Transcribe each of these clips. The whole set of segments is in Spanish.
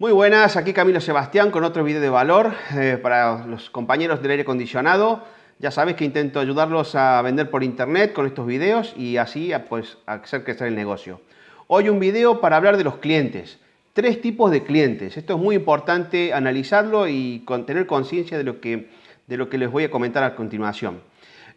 Muy buenas, aquí Camilo Sebastián con otro video de valor eh, para los compañeros del aire acondicionado. Ya sabéis que intento ayudarlos a vender por internet con estos videos y así pues, hacer crecer el negocio. Hoy un video para hablar de los clientes. Tres tipos de clientes. Esto es muy importante analizarlo y tener conciencia de, de lo que les voy a comentar a continuación.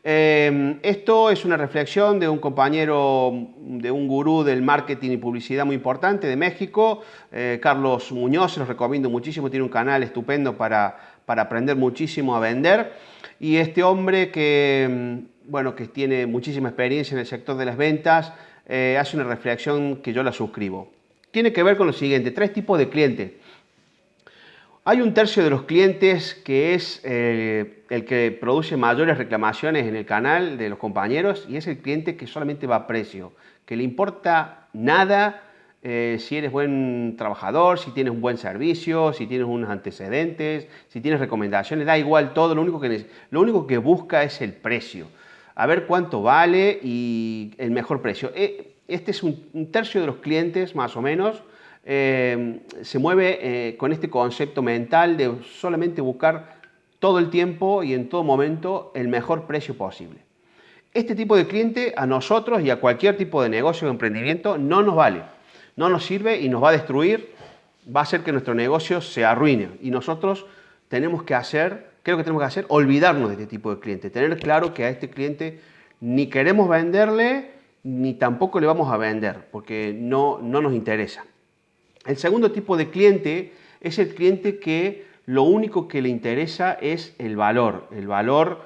Em, esto es una reflexión de un compañero, de un gurú del marketing y publicidad muy importante de México, eh, Carlos Muñoz, se los recomiendo muchísimo, tiene un canal estupendo para, para, aprender muchísimo a vender. Y este hombre que, em, bueno, que tiene muchísima experiencia en el sector de las ventas, eh, hace una reflexión que yo la suscribo. Tiene que ver con lo siguiente, tres tipos de clientes. Hay un tercio de los clientes que es eh, el que produce mayores reclamaciones en el canal de los compañeros y es el cliente que solamente va a precio, que le importa nada eh, si eres buen trabajador, si tienes un buen servicio, si tienes unos antecedentes, si tienes recomendaciones, da igual todo, lo único que, lo único que busca es el precio, a ver cuánto vale y el mejor precio. Eh, este es un tercio de los clientes más o menos eh, se mueve eh, con este concepto mental de solamente buscar todo el tiempo y en todo momento el mejor precio posible. Este tipo de cliente a nosotros y a cualquier tipo de negocio o emprendimiento no nos vale, no nos sirve y nos va a destruir, va a hacer que nuestro negocio se arruine y nosotros tenemos que hacer, creo que tenemos que hacer, olvidarnos de este tipo de cliente, tener claro que a este cliente ni queremos venderle ni tampoco le vamos a vender porque no, no nos interesa. El segundo tipo de cliente es el cliente que lo único que le interesa es el valor, el valor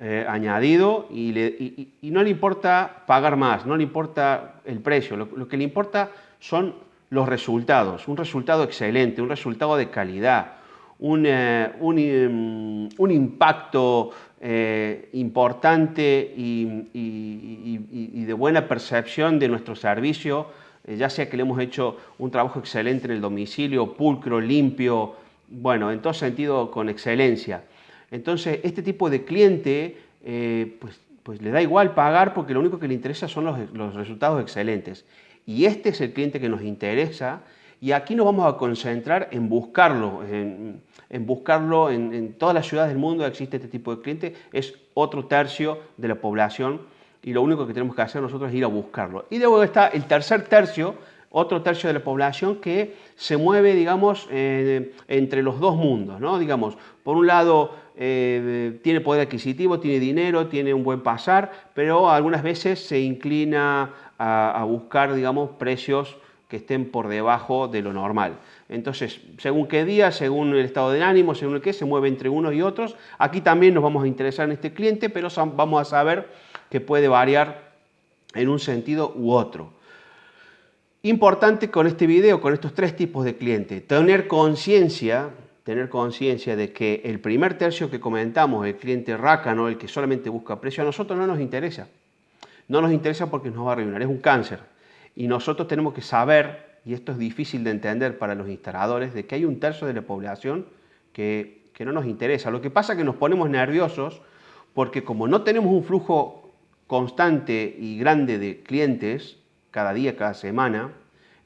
eh, añadido y, no le importa pagar más, no le importa el precio, lo, que le importa son los resultados, un resultado excelente, un resultado de calidad, un, eh, em, impacto eh, importante y de buena percepción de nuestro servicio ya sea que le hemos hecho un trabajo excelente en el domicilio, pulcro, limpio, bueno, en todo sentido con excelencia. Entonces, este tipo de cliente, eh, pues, pues, le da igual pagar porque lo único que le interesa son los, resultados excelentes. Y este es el cliente que nos interesa y aquí nos vamos a concentrar en buscarlo, en, buscarlo en, en todas las ciudades del mundo existe este tipo de cliente, es otro tercio de la población y lo único que tenemos que hacer nosotros es ir a buscarlo. Y luego está el tercer tercio, otro tercio de la población que se mueve, digamos, eh, entre los dos mundos, ¿no? Digamos, por un lado eh, tiene poder adquisitivo, tiene dinero, tiene un buen pasar, pero algunas veces se inclina a, buscar, digamos, precios que estén por debajo de lo normal. Entonces, según qué día, según el estado de ánimo, según el que se mueve entre unos y otros. Aquí también nos vamos a interesar en este cliente, pero vamos a saber que puede variar en un sentido u otro. Importante con este video, con estos tres tipos de clientes, tener conciencia tener conciencia de que el primer tercio que comentamos, el cliente rácano, el que solamente busca precio, a nosotros no nos interesa. No nos interesa porque nos va a arruinar, es un cáncer. Y nosotros tenemos que saber, y esto es difícil de entender para los instaladores, de que hay un tercio de la población que, que no nos interesa. Lo que pasa es que nos ponemos nerviosos porque como no tenemos un flujo constante y grande de clientes, cada día, cada semana,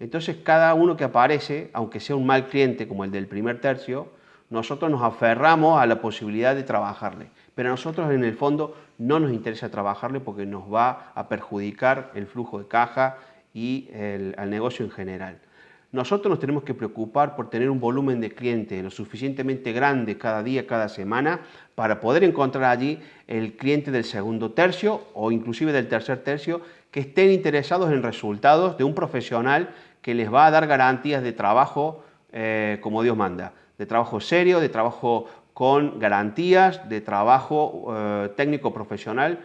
entonces cada uno que aparece, aunque sea un mal cliente como el del primer tercio, nosotros nos aferramos a la posibilidad de trabajarle. Pero a nosotros en el fondo no nos interesa trabajarle porque nos va a perjudicar el flujo de caja y el, negocio en general. Nosotros nos tenemos que preocupar por tener un volumen de clientes lo suficientemente grande cada día, cada semana, para poder encontrar allí el cliente del segundo tercio o inclusive del tercer tercio que estén interesados en resultados de un profesional que les va a dar garantías de trabajo eh, como Dios manda, de trabajo serio, de trabajo con garantías, de trabajo eh, técnico profesional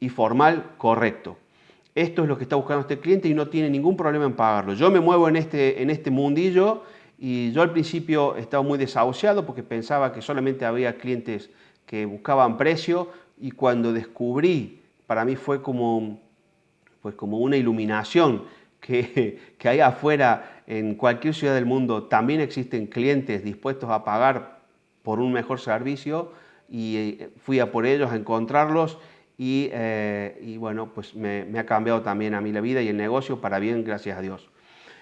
y formal correcto esto es lo que está buscando este cliente y no tiene ningún problema en pagarlo. Yo me muevo en este, en este mundillo y yo al principio estaba muy desahuciado porque pensaba que solamente había clientes que buscaban precio y cuando descubrí, para mí fue como, pues como una iluminación, que, que ahí afuera, en cualquier ciudad del mundo, también existen clientes dispuestos a pagar por un mejor servicio y eh, fui a por ellos a encontrarlos eh, y, bueno, pues me, ha cambiado también a mí la vida y el negocio para bien, gracias a Dios.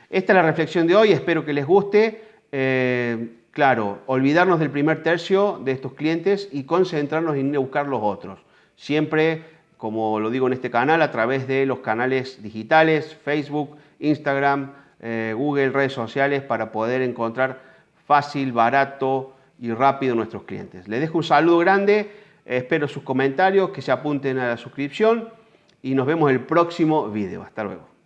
Esta es la reflexión de hoy, espero que les guste. eh, claro, olvidarnos del primer tercio de estos clientes y concentrarnos en buscar los otros. Siempre, como lo digo en este canal, a través de los canales digitales, Facebook, Instagram, eh, Google, redes sociales, para poder encontrar fácil, barato y rápido nuestros clientes. Les dejo un saludo grande, espero sus comentarios, que se apunten a la suscripción y nos vemos el próximo video. Hasta luego.